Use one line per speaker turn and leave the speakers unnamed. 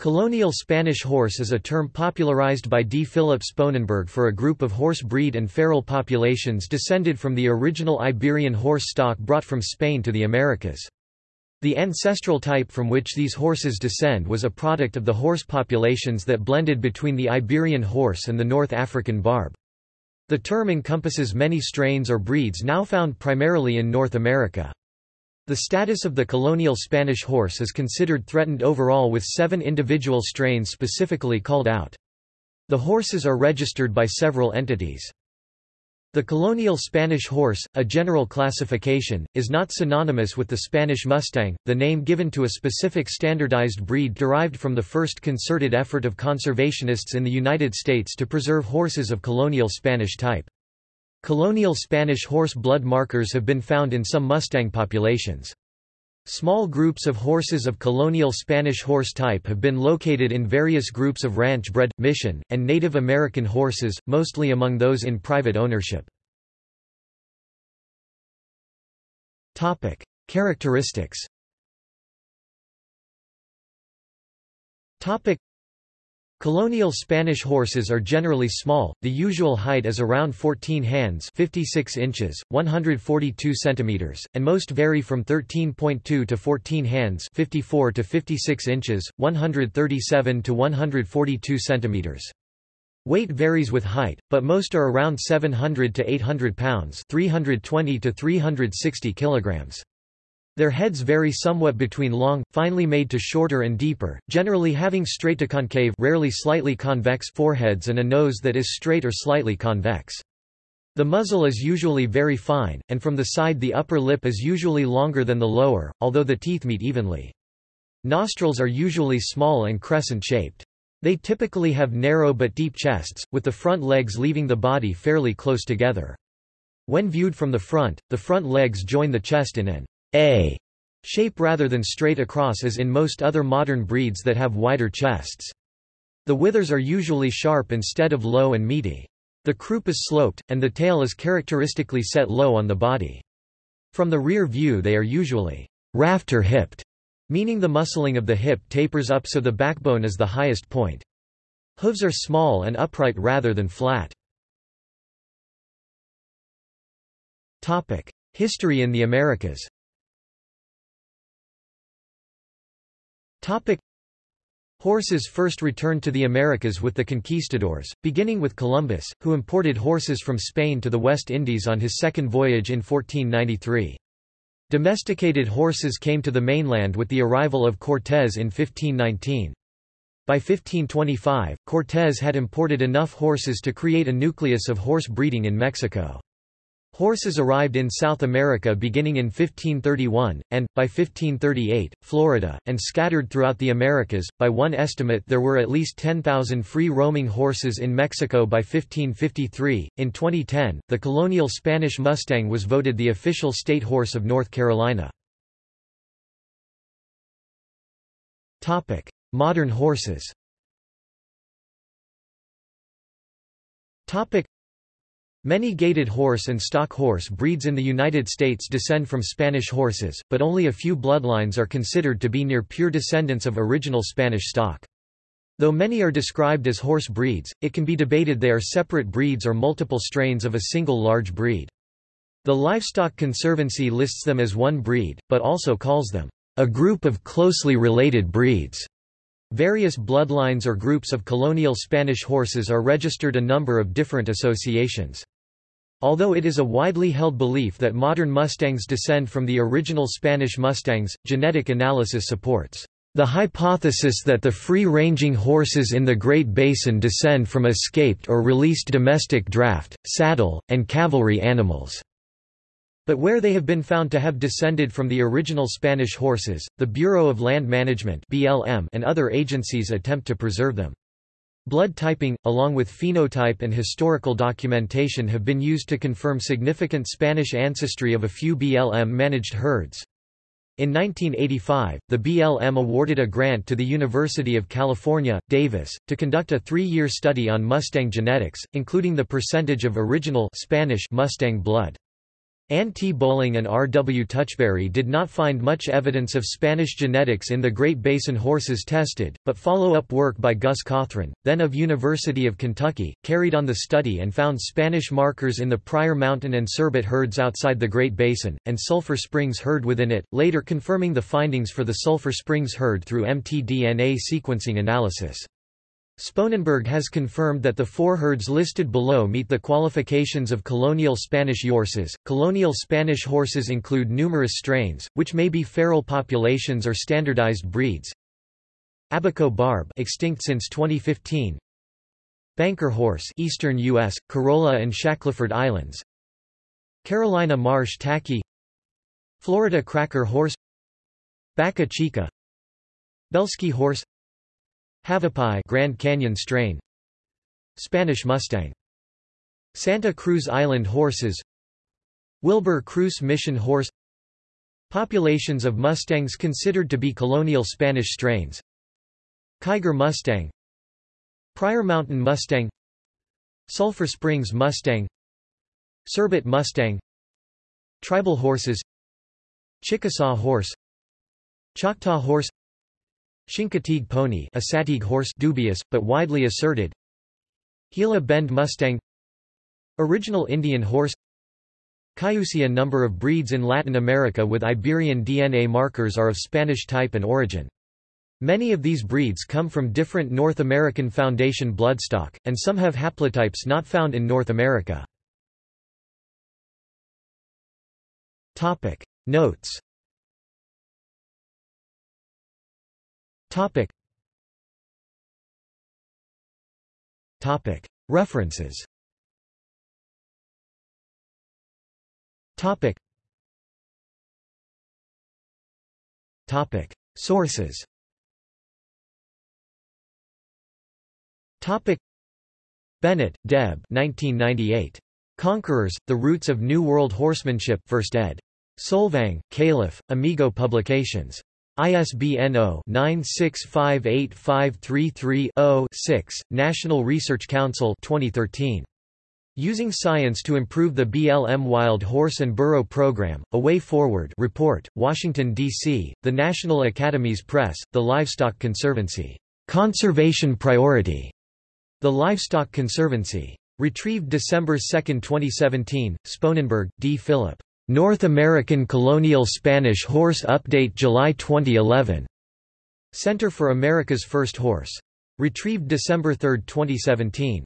Colonial Spanish horse is a term popularized by D. Philip Sponenberg for a group of horse breed and feral populations descended from the original Iberian horse stock brought from Spain to the Americas. The ancestral type from which these horses descend was a product of the horse populations that blended between the Iberian horse and the North African barb. The term encompasses many strains or breeds now found primarily in North America. The status of the colonial Spanish horse is considered threatened overall with seven individual strains specifically called out. The horses are registered by several entities. The colonial Spanish horse, a general classification, is not synonymous with the Spanish Mustang, the name given to a specific standardized breed derived from the first concerted effort of conservationists in the United States to preserve horses of colonial Spanish type. Colonial Spanish horse blood markers have been found in some Mustang populations. Small groups of horses of colonial Spanish horse type have been located in various groups of ranch-bred, mission, and Native American horses, mostly among those in private ownership. Characteristics Colonial Spanish horses are generally small, the usual height is around 14 hands 56 inches, 142 centimeters, and most vary from 13.2 to 14 hands 54 to 56 inches, 137 to 142 centimeters. Weight varies with height, but most are around 700 to 800 pounds 320 to 360 kilograms. Their heads vary somewhat between long, finely made to shorter and deeper, generally having straight to concave rarely slightly convex foreheads and a nose that is straight or slightly convex. The muzzle is usually very fine, and from the side the upper lip is usually longer than the lower, although the teeth meet evenly. Nostrils are usually small and crescent-shaped. They typically have narrow but deep chests, with the front legs leaving the body fairly close together. When viewed from the front, the front legs join the chest in an a shape rather than straight across as in most other modern breeds that have wider chests. The withers are usually sharp instead of low and meaty. The croup is sloped, and the tail is characteristically set low on the body. From the rear view they are usually rafter-hipped, meaning the muscling of the hip tapers up so the backbone is the highest point. Hooves are small and upright rather than flat. History in the Americas Topic. Horses first returned to the Americas with the conquistadors, beginning with Columbus, who imported horses from Spain to the West Indies on his second voyage in 1493. Domesticated horses came to the mainland with the arrival of Cortés in 1519. By 1525, Cortés had imported enough horses to create a nucleus of horse breeding in Mexico. Horses arrived in South America beginning in 1531, and, by 1538, Florida, and scattered throughout the Americas. By one estimate, there were at least 10,000 free roaming horses in Mexico by 1553. In 2010, the colonial Spanish Mustang was voted the official state horse of North Carolina. Modern horses Many gaited horse and stock horse breeds in the United States descend from Spanish horses, but only a few bloodlines are considered to be near pure descendants of original Spanish stock. Though many are described as horse breeds, it can be debated they are separate breeds or multiple strains of a single large breed. The Livestock Conservancy lists them as one breed, but also calls them a group of closely related breeds. Various bloodlines or groups of colonial Spanish horses are registered a number of different associations. Although it is a widely held belief that modern Mustangs descend from the original Spanish Mustangs, genetic analysis supports the hypothesis that the free-ranging horses in the Great Basin descend from escaped or released domestic draft, saddle, and cavalry animals. But where they have been found to have descended from the original Spanish horses, the Bureau of Land Management (BLM) and other agencies attempt to preserve them. Blood typing, along with phenotype and historical documentation have been used to confirm significant Spanish ancestry of a few BLM-managed herds. In 1985, the BLM awarded a grant to the University of California, Davis, to conduct a three-year study on Mustang genetics, including the percentage of original Spanish Mustang blood. Ann T. Bowling and R. W. Touchberry did not find much evidence of Spanish genetics in the Great Basin horses tested, but follow-up work by Gus Cothran, then of University of Kentucky, carried on the study and found Spanish markers in the Pryor Mountain and Cerbat herds outside the Great Basin, and Sulphur Springs herd within it, later confirming the findings for the Sulphur Springs herd through mtDNA sequencing analysis. Sponenberg has confirmed that the four herds listed below meet the qualifications of colonial Spanish horses. Colonial Spanish horses include numerous strains, which may be feral populations or standardized breeds. Abaco Barb, extinct since 2015. Banker horse, eastern U.S., Corolla and Shackleford Islands. Carolina Marsh Tacky. Florida Cracker horse. Baca Chica. Belsky horse. Havasupai Grand Canyon strain. Spanish Mustang. Santa Cruz Island horses. Wilbur Cruz Mission horse. Populations of Mustangs considered to be colonial Spanish strains. Kiger Mustang. Pryor Mountain Mustang. Sulphur Springs Mustang. Cerbat Mustang. Tribal horses. Chickasaw horse. Choctaw horse Chincoteague pony a Sateague horse dubious, but widely asserted Gila Bend Mustang Original Indian horse Cayuse number of breeds in Latin America with Iberian DNA markers are of Spanish type and origin. Many of these breeds come from different North American Foundation bloodstock, and some have haplotypes not found in North America. Notes Topic. Topic. References Topic. Topic. Sources Topic. Bennett, Deb 1998. Conquerors, The Roots of New World Horsemanship 1st ed. Solvang, Caliph, Amigo Publications. ISBN 0-9658533-0-6, National Research Council 2013. Using Science to Improve the BLM Wild Horse and Burro Program, A Way Forward Report, Washington, D.C., The National Academies Press, The Livestock Conservancy. Conservation Priority. The Livestock Conservancy. Retrieved December 2, 2017, Sponenberg, D. Philip. North American Colonial Spanish Horse Update July 2011. Center for America's First Horse. Retrieved December 3, 2017.